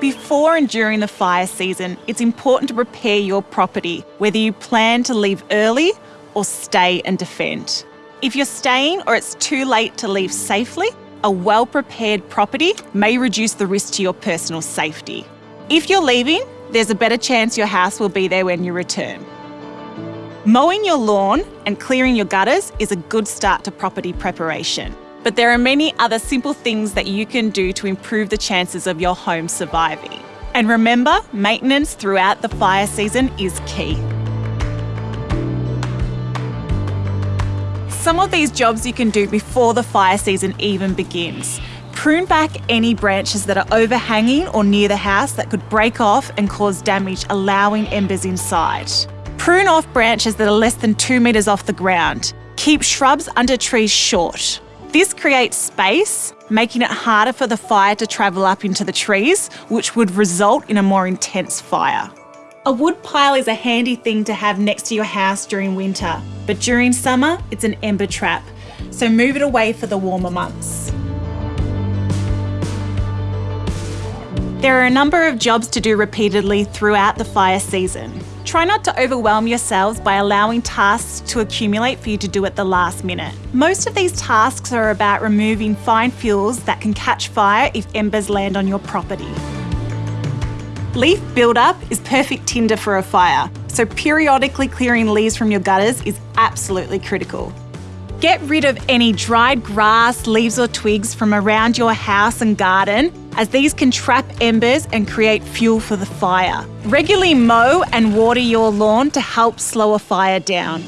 Before and during the fire season, it's important to prepare your property, whether you plan to leave early or stay and defend. If you're staying or it's too late to leave safely, a well prepared property may reduce the risk to your personal safety. If you're leaving, there's a better chance your house will be there when you return. Mowing your lawn and clearing your gutters is a good start to property preparation. But there are many other simple things that you can do to improve the chances of your home surviving. And remember, maintenance throughout the fire season is key. Some of these jobs you can do before the fire season even begins. Prune back any branches that are overhanging or near the house that could break off and cause damage, allowing embers inside. Prune off branches that are less than two metres off the ground. Keep shrubs under trees short. This creates space, making it harder for the fire to travel up into the trees, which would result in a more intense fire. A wood pile is a handy thing to have next to your house during winter, but during summer, it's an ember trap, so move it away for the warmer months. There are a number of jobs to do repeatedly throughout the fire season. Try not to overwhelm yourselves by allowing tasks to accumulate for you to do at the last minute. Most of these tasks are about removing fine fuels that can catch fire if embers land on your property. Leaf buildup is perfect tinder for a fire, so periodically clearing leaves from your gutters is absolutely critical. Get rid of any dried grass, leaves or twigs from around your house and garden as these can trap embers and create fuel for the fire. Regularly mow and water your lawn to help slow a fire down.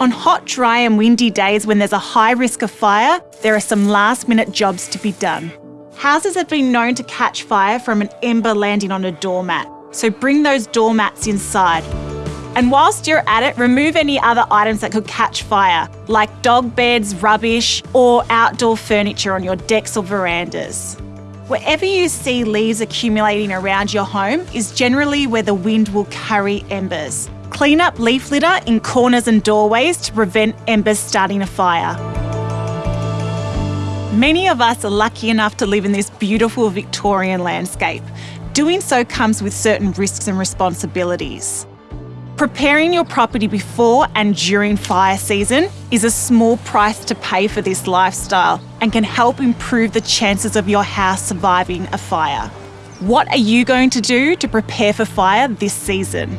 On hot, dry and windy days when there's a high risk of fire, there are some last minute jobs to be done. Houses have been known to catch fire from an ember landing on a doormat, so bring those doormats inside. And whilst you're at it, remove any other items that could catch fire, like dog beds, rubbish, or outdoor furniture on your decks or verandas. Wherever you see leaves accumulating around your home is generally where the wind will carry embers. Clean up leaf litter in corners and doorways to prevent embers starting a fire. Many of us are lucky enough to live in this beautiful Victorian landscape. Doing so comes with certain risks and responsibilities. Preparing your property before and during fire season is a small price to pay for this lifestyle and can help improve the chances of your house surviving a fire. What are you going to do to prepare for fire this season?